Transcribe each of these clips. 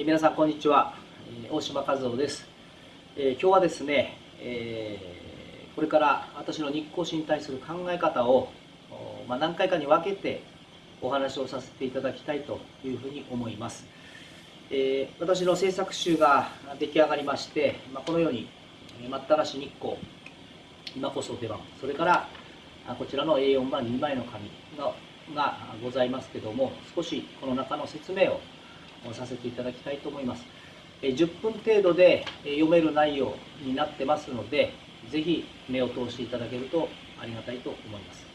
え、皆さんこんにちは、え、大島和夫です、え今日はですね、えこれから私の日光市に対する考え方を、まあ、何回かに分けてお話をさせていただきたいというふうに思います、え私の制作集が出来上がりまして、まあ、このように待ったなし日光今こそ出番それからこちらの A4 版2枚の紙ががございますけども少しこの中の説明をさせていただきたいと思います。10分程度で読める内容になってますのでぜひ目を通していただけるとありがたいと思います、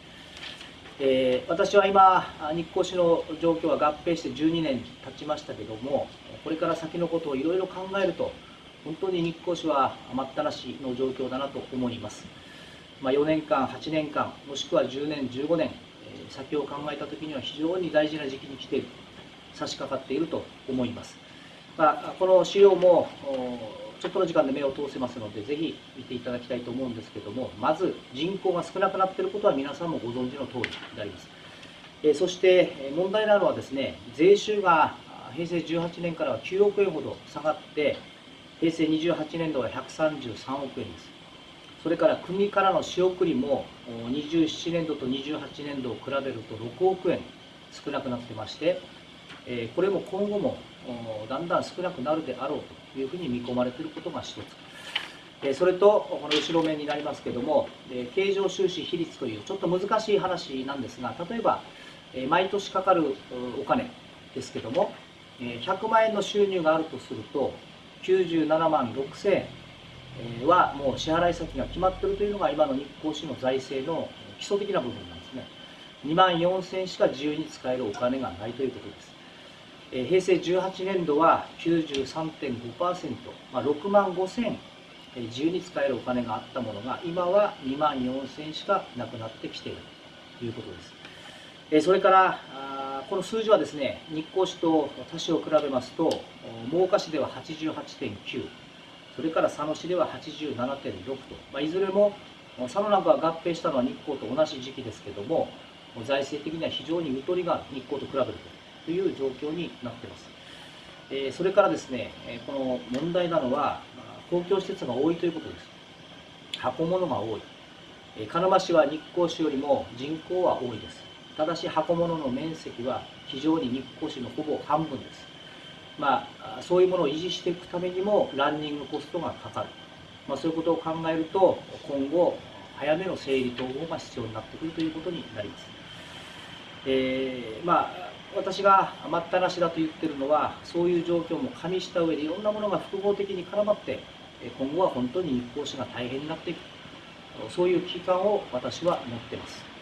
えー、私は今日光市の状況は合併して12年経ちましたけどもこれから先のことをいろいろ考えると本当に日光市は待ったなしの状況だなと思います、まあ、4年間8年間もしくは10年15年先を考えた時には非常に大事な時期に来ている。差し掛かっていると思います、まあ、この資料もちょっとの時間で目を通せますのでぜひ見ていただきたいと思うんですけどもまず人口が少なくなっていることは皆さんもご存知の通りであります。えそして問題なのはですね税収が平成18年からは9億円ほど下がって平成28年度は133億円です。それから国からの仕送りも27年度と28年度を比べると6億円少なくなってましてこれも今後もだんだん少なくなるであろうというふうに見込まれていることが一つ。それとこの後ろ面になりますけども経常収支比率というちょっと難しい話なんですが例えば毎年かかるお金ですけども100万円の収入があるとすると97万6000円はもう支払い先が決まっているというのが今の日光市の財政の基礎的な部分なんですね。2万4000円しか自由に使えるお金がないということです。平成18年度は93.5%、まあ、6万5000自由に使えるお金があったものが今は2万4000しかなくなってきている。ということです。それからこの数字はですね日光市と他市を比べますと真岡市では88.9それから佐野市では87.6と、まあ、いずれも佐野なんかが合併したのは日光と同じ時期ですけども財政的には非常にゆとりが日光と比べると。という状況になっています、え、それからですねこの問題なのは公共施設が多いということです。箱物が多い。鹿沼市は日光市よりも人口は多いです。ただし箱物の面積は非常に日光市のほぼ半分です。まあ、そういうものを維持していくためにもランニングコストがかかる、まあ、そういうことを考えると今後早めの整理統合が必要になってくるということになります、えー、まあ私が待ったなしだと言ってるのはそういう状況も加味した上でいろんなものが複合的に絡まって今後は本当に日光市が大変になっていく。そういう危機感を私は持っています。